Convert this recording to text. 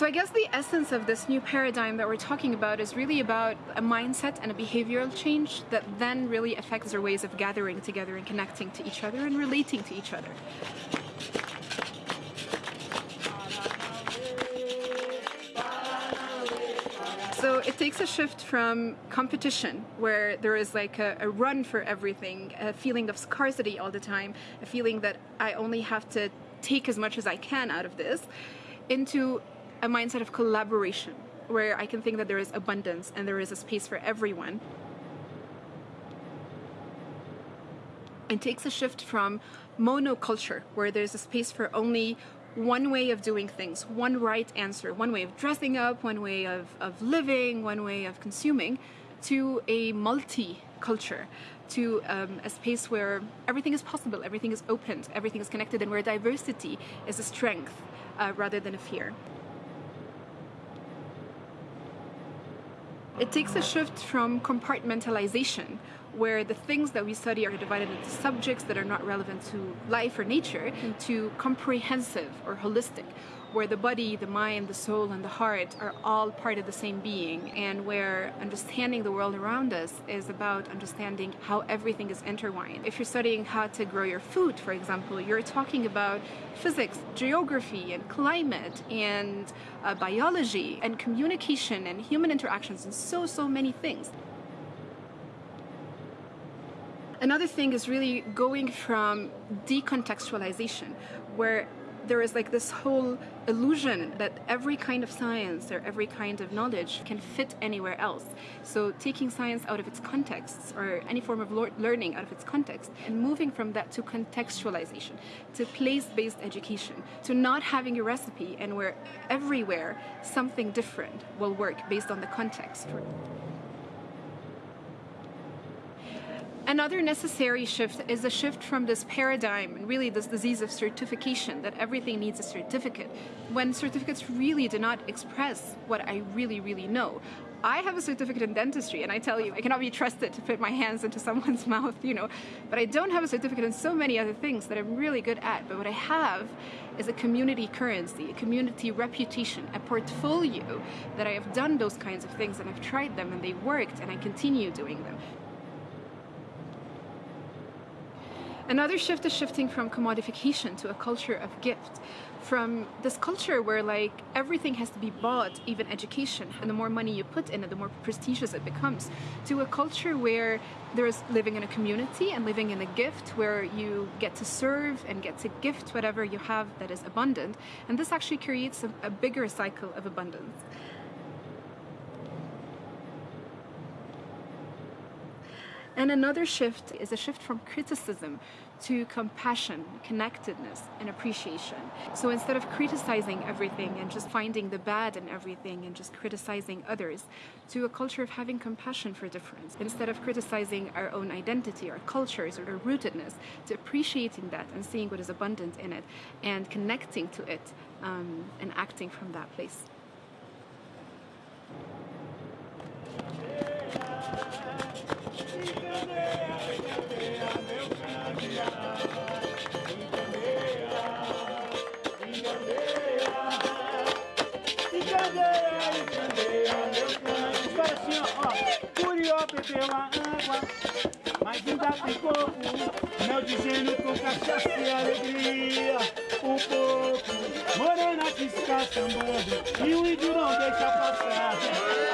So I guess the essence of this new paradigm that we're talking about is really about a mindset and a behavioral change that then really affects our ways of gathering together and connecting to each other and relating to each other. So it takes a shift from competition, where there is like a, a, run for everything, a feeling of scarcity all the time, a feeling that I only have to take as much as I can out of this, into a mindset of collaboration, where I can think that there is abundance and there is a space for everyone. It takes a shift from monoculture, where there's a space for only one way of doing things, one right answer, one way of dressing up, one way of, of living, one way of consuming, to a multi-culture, to um, a space where everything is possible, everything is open, everything is connected, and where diversity is a strength uh, rather than a fear. It takes a shift from compartmentalization, where the things that we study are divided into subjects that are not relevant to life or nature hmm. to comprehensive or holistic where the body, the mind, the soul, and the heart are all part of the same being, and where understanding the world around us is about understanding how everything is intertwined. If you're studying how to grow your food, for example, you're talking about physics, geography, and climate, and uh, biology, and communication, and human interactions, and so, so many things. Another thing is really going from decontextualization, where there is like this whole illusion that every kind of science or every kind of knowledge can fit anywhere else. So taking science out of its context or any form of learning out of its context and moving from that to contextualization, to place-based education, to not having a recipe and where everywhere something different will work based on the context. Another necessary shift is a shift from this paradigm really this disease of certification, that everything needs a certificate, when certificates really do not express what I really, really know. I have a certificate in dentistry and I tell you, I cannot be trusted to put my hands into someone's mouth, you know, but I don't have a certificate in so many other things that I'm really good at. But what I have is a community currency, a community reputation, a portfolio that I have done those kinds of things and I've tried them and they worked and I continue doing them. Another shift is shifting from commodification to a culture of gift. From this culture where like everything has to be bought, even education, and the more money you put in it, the more prestigious it becomes, to a culture where there's living in a community and living in a gift where you get to serve and get to gift whatever you have that is abundant. And this actually creates a, a bigger cycle of abundance. And another shift is a shift from criticism to compassion, connectedness, and appreciation. So instead of criticizing everything and just finding the bad in everything and just criticizing others, to a culture of having compassion for difference. Instead of criticizing our own identity, our cultures, or our rootedness, to appreciating that and seeing what is abundant in it and connecting to it um, and acting from that place. Pela água, mas ainda tem pouco. Mel dizendo com cachaça e alegria. O pouco, morena que está sambando, e o índio não deixa passar.